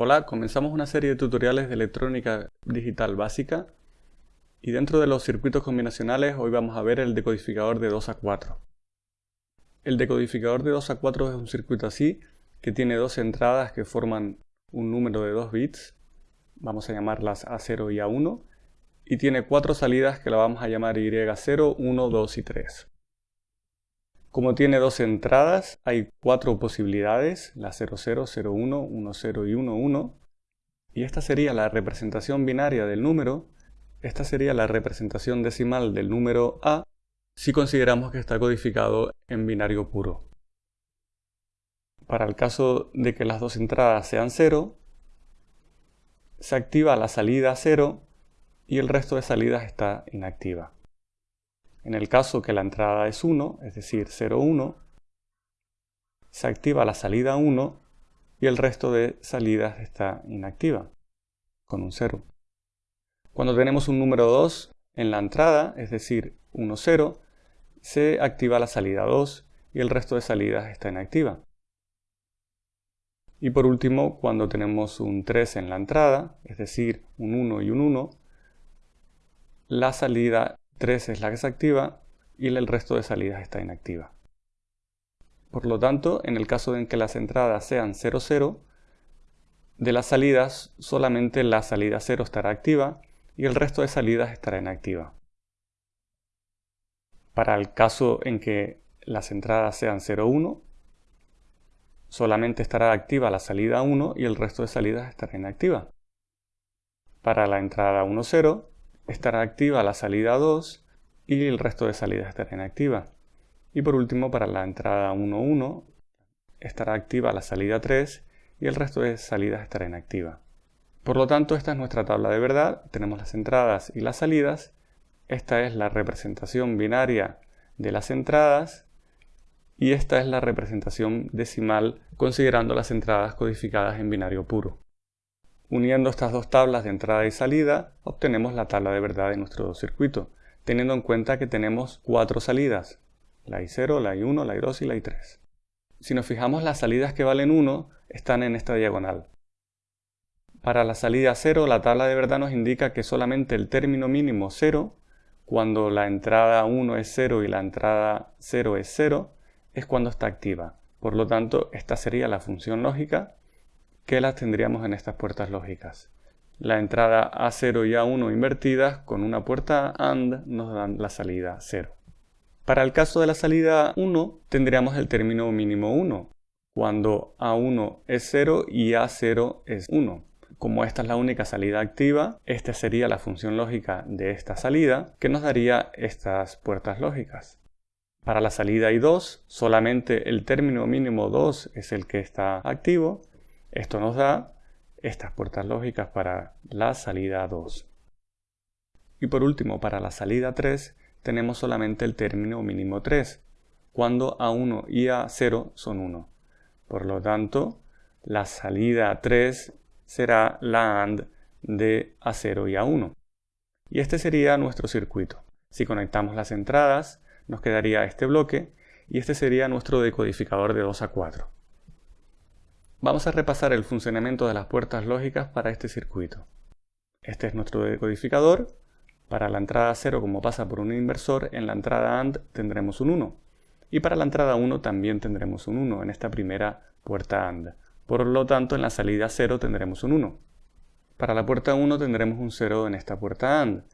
Hola, comenzamos una serie de tutoriales de electrónica digital básica y dentro de los circuitos combinacionales hoy vamos a ver el decodificador de 2 a 4. El decodificador de 2 a 4 es un circuito así que tiene dos entradas que forman un número de 2 bits, vamos a llamarlas A0 y A1, y tiene cuatro salidas que la vamos a llamar Y0, 1, 2 y 3. Como tiene dos entradas, hay cuatro posibilidades, la 00, 01, 10 y 11. Y esta sería la representación binaria del número. Esta sería la representación decimal del número A si consideramos que está codificado en binario puro. Para el caso de que las dos entradas sean 0, se activa la salida 0 y el resto de salidas está inactiva. En el caso que la entrada es 1, es decir 0, 1, se activa la salida 1 y el resto de salidas está inactiva, con un 0. Cuando tenemos un número 2 en la entrada, es decir 1, 0, se activa la salida 2 y el resto de salidas está inactiva. Y por último, cuando tenemos un 3 en la entrada, es decir, un 1 y un 1, la salida 3 es la que se activa y el resto de salidas está inactiva. Por lo tanto, en el caso en que las entradas sean 0, 0, de las salidas solamente la salida 0 estará activa y el resto de salidas estará inactiva. Para el caso en que las entradas sean 0, 1, solamente estará activa la salida 1 y el resto de salidas estará inactiva. Para la entrada 1, 0, estará activa la salida 2 y el resto de salidas estará inactiva. Y por último, para la entrada 1.1 estará activa la salida 3 y el resto de salidas estará inactiva. Por lo tanto, esta es nuestra tabla de verdad. Tenemos las entradas y las salidas. Esta es la representación binaria de las entradas y esta es la representación decimal considerando las entradas codificadas en binario puro. Uniendo estas dos tablas de entrada y salida, obtenemos la tabla de verdad de nuestro circuito, teniendo en cuenta que tenemos cuatro salidas, la I0, la I1, la I2 y la I3. Si nos fijamos, las salidas que valen 1 están en esta diagonal. Para la salida 0, la tabla de verdad nos indica que solamente el término mínimo 0, cuando la entrada 1 es 0 y la entrada 0 es 0, es cuando está activa. Por lo tanto, esta sería la función lógica que las tendríamos en estas puertas lógicas. La entrada A0 y A1 invertidas con una puerta AND nos dan la salida 0. Para el caso de la salida 1 tendríamos el término mínimo 1, cuando A1 es 0 y A0 es 1. Como esta es la única salida activa, esta sería la función lógica de esta salida que nos daría estas puertas lógicas. Para la salida I2, solamente el término mínimo 2 es el que está activo esto nos da estas puertas lógicas para la salida 2. Y por último, para la salida 3 tenemos solamente el término mínimo 3, cuando A1 y A0 son 1. Por lo tanto, la salida 3 será la AND de A0 y A1. Y este sería nuestro circuito. Si conectamos las entradas, nos quedaría este bloque y este sería nuestro decodificador de 2 a 4. Vamos a repasar el funcionamiento de las puertas lógicas para este circuito. Este es nuestro decodificador. Para la entrada 0, como pasa por un inversor, en la entrada AND tendremos un 1. Y para la entrada 1 también tendremos un 1 en esta primera puerta AND. Por lo tanto, en la salida 0 tendremos un 1. Para la puerta 1 tendremos un 0 en esta puerta AND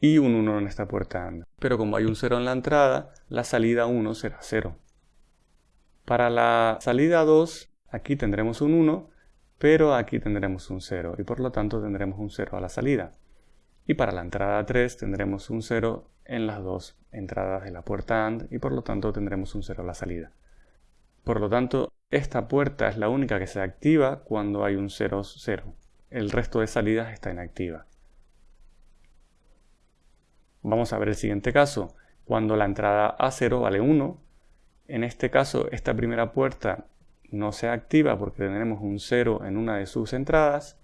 y un 1 en esta puerta AND. Pero como hay un 0 en la entrada, la salida 1 será 0. Para la salida 2 Aquí tendremos un 1, pero aquí tendremos un 0 y por lo tanto tendremos un 0 a la salida. Y para la entrada 3 tendremos un 0 en las dos entradas de la puerta AND y por lo tanto tendremos un 0 a la salida. Por lo tanto, esta puerta es la única que se activa cuando hay un 0, 0. El resto de salidas está inactiva. Vamos a ver el siguiente caso. Cuando la entrada A0 vale 1, en este caso esta primera puerta no se activa porque tendremos un 0 en una de sus entradas.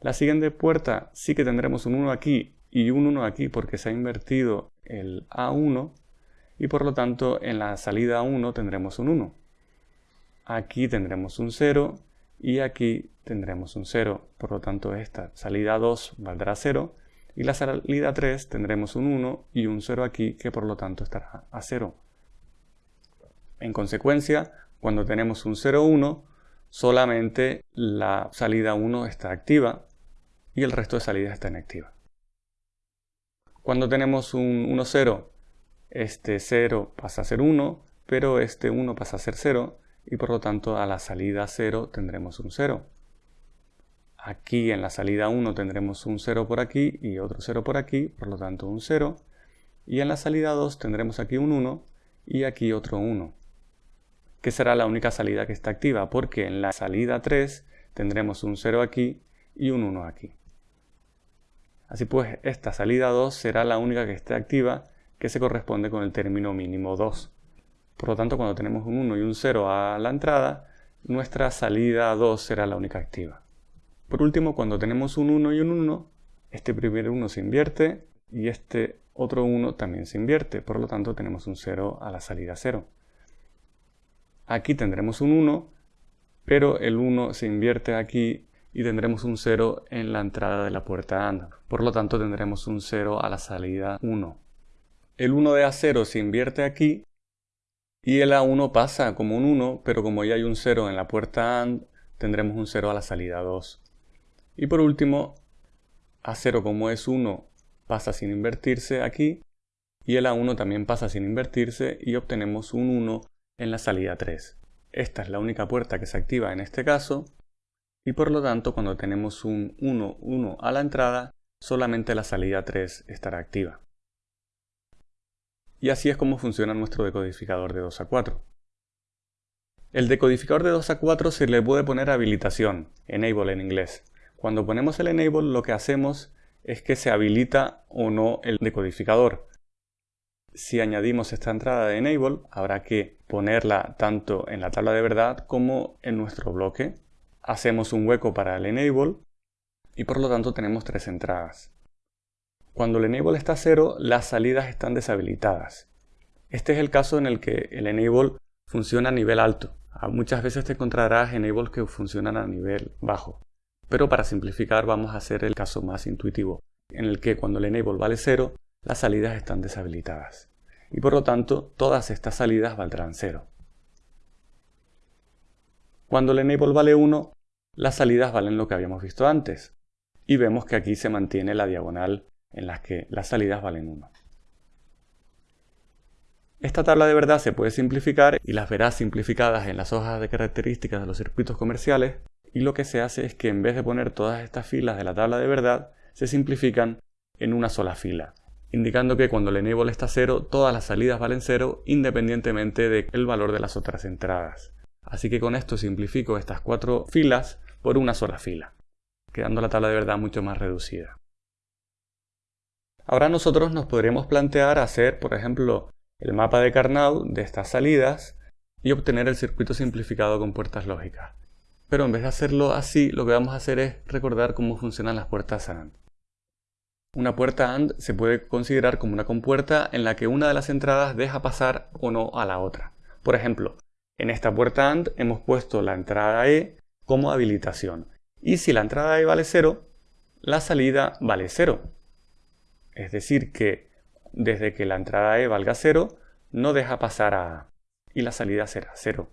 La siguiente puerta sí que tendremos un 1 aquí y un 1 aquí porque se ha invertido el A1 y por lo tanto en la salida 1 tendremos un 1. Aquí tendremos un 0 y aquí tendremos un 0. Por lo tanto, esta salida 2 valdrá 0 y la salida 3 tendremos un 1 y un 0 aquí que por lo tanto estará a 0. En consecuencia, cuando tenemos un 0, 1, solamente la salida 1 está activa y el resto de salidas está inactiva. Cuando tenemos un 1, 0, este 0 pasa a ser 1, pero este 1 pasa a ser 0 y por lo tanto a la salida 0 tendremos un 0. Aquí en la salida 1 tendremos un 0 por aquí y otro 0 por aquí, por lo tanto un 0. Y en la salida 2 tendremos aquí un 1 y aquí otro 1, que será la única salida que está activa, porque en la salida 3 tendremos un 0 aquí y un 1 aquí. Así pues, esta salida 2 será la única que esté activa, que se corresponde con el término mínimo 2. Por lo tanto, cuando tenemos un 1 y un 0 a la entrada, nuestra salida 2 será la única activa. Por último, cuando tenemos un 1 y un 1, este primer 1 se invierte y este otro 1 también se invierte. Por lo tanto, tenemos un 0 a la salida 0. Aquí tendremos un 1, pero el 1 se invierte aquí y tendremos un 0 en la entrada de la puerta AND. Por lo tanto, tendremos un 0 a la salida 1. El 1 de A0 se invierte aquí y el A1 pasa como un 1, pero como ya hay un 0 en la puerta AND, tendremos un 0 a la salida 2. Y por último, A0 como es 1 pasa sin invertirse aquí, y el A1 también pasa sin invertirse y obtenemos un 1 en la salida 3. Esta es la única puerta que se activa en este caso, y por lo tanto cuando tenemos un 1, 1 a la entrada, solamente la salida 3 estará activa. Y así es como funciona nuestro decodificador de 2 a 4. El decodificador de 2 a 4 se le puede poner habilitación, enable en inglés. Cuando ponemos el enable lo que hacemos es que se habilita o no el decodificador. Si añadimos esta entrada de enable, habrá que ponerla tanto en la tabla de verdad como en nuestro bloque. Hacemos un hueco para el enable y por lo tanto tenemos tres entradas. Cuando el enable está cero, las salidas están deshabilitadas. Este es el caso en el que el enable funciona a nivel alto. Ah, muchas veces te encontrarás enables que funcionan a nivel bajo. Pero para simplificar vamos a hacer el caso más intuitivo, en el que cuando el enable vale 0, las salidas están deshabilitadas. Y por lo tanto, todas estas salidas valdrán 0. Cuando el enable vale 1, las salidas valen lo que habíamos visto antes. Y vemos que aquí se mantiene la diagonal en las que las salidas valen 1. Esta tabla de verdad se puede simplificar y las verás simplificadas en las hojas de características de los circuitos comerciales y lo que se hace es que en vez de poner todas estas filas de la tabla de verdad, se simplifican en una sola fila, indicando que cuando el enable está 0, todas las salidas valen 0 independientemente del valor de las otras entradas. Así que con esto simplifico estas cuatro filas por una sola fila, quedando la tabla de verdad mucho más reducida. Ahora nosotros nos podríamos plantear hacer, por ejemplo, el mapa de Carnot de estas salidas y obtener el circuito simplificado con puertas lógicas. Pero en vez de hacerlo así, lo que vamos a hacer es recordar cómo funcionan las puertas AND. Una puerta AND se puede considerar como una compuerta en la que una de las entradas deja pasar o no a la otra. Por ejemplo, en esta puerta AND hemos puesto la entrada E como habilitación. Y si la entrada E vale 0, la salida vale 0. Es decir, que desde que la entrada E valga 0, no deja pasar a A y la salida será 0.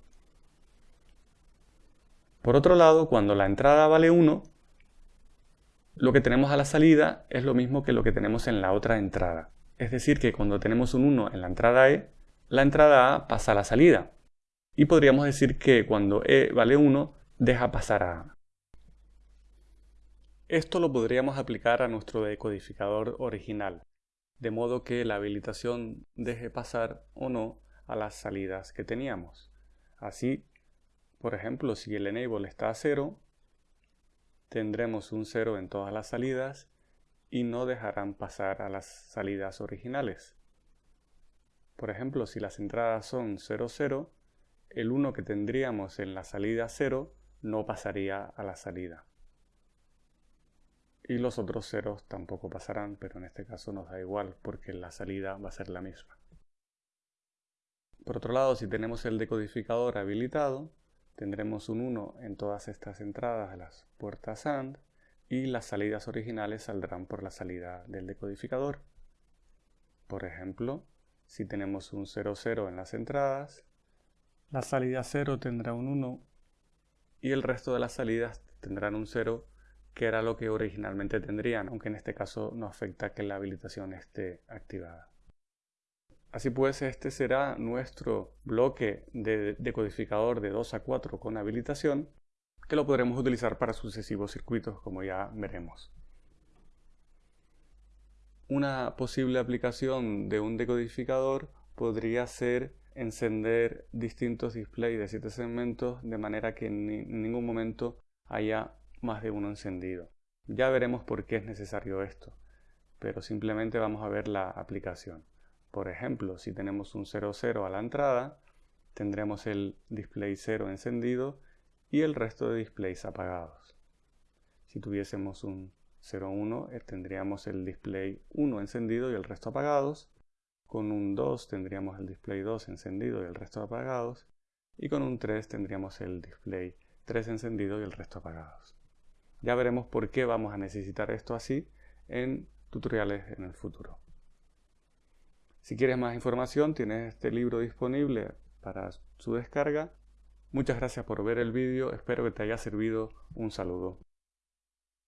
Por otro lado, cuando la entrada vale 1, lo que tenemos a la salida es lo mismo que lo que tenemos en la otra entrada. Es decir, que cuando tenemos un 1 en la entrada E, la entrada A pasa a la salida. Y podríamos decir que cuando E vale 1, deja pasar a A. Esto lo podríamos aplicar a nuestro decodificador original, de modo que la habilitación deje pasar o no a las salidas que teníamos. Así, por ejemplo, si el enable está a 0, tendremos un 0 en todas las salidas y no dejarán pasar a las salidas originales. Por ejemplo, si las entradas son 0, 0, el 1 que tendríamos en la salida 0 no pasaría a la salida y los otros ceros tampoco pasarán, pero en este caso nos da igual porque la salida va a ser la misma. Por otro lado, si tenemos el decodificador habilitado, tendremos un 1 en todas estas entradas de las puertas AND y las salidas originales saldrán por la salida del decodificador. Por ejemplo, si tenemos un 0, 0 en las entradas, la salida 0 tendrá un 1 y el resto de las salidas tendrán un 0 que era lo que originalmente tendrían, aunque en este caso no afecta que la habilitación esté activada. Así pues, este será nuestro bloque de decodificador de 2 a 4 con habilitación, que lo podremos utilizar para sucesivos circuitos, como ya veremos. Una posible aplicación de un decodificador podría ser encender distintos displays de 7 segmentos de manera que en ningún momento haya más de uno encendido. Ya veremos por qué es necesario esto, pero simplemente vamos a ver la aplicación. Por ejemplo, si tenemos un 00 a la entrada, tendremos el display 0 encendido y el resto de displays apagados. Si tuviésemos un 01, eh, tendríamos el display 1 encendido y el resto apagados. Con un 2 tendríamos el display 2 encendido y el resto apagados. Y con un 3 tendríamos el display 3 encendido y el resto apagados. Ya veremos por qué vamos a necesitar esto así en tutoriales en el futuro. Si quieres más información, tienes este libro disponible para su descarga. Muchas gracias por ver el vídeo, espero que te haya servido. Un saludo.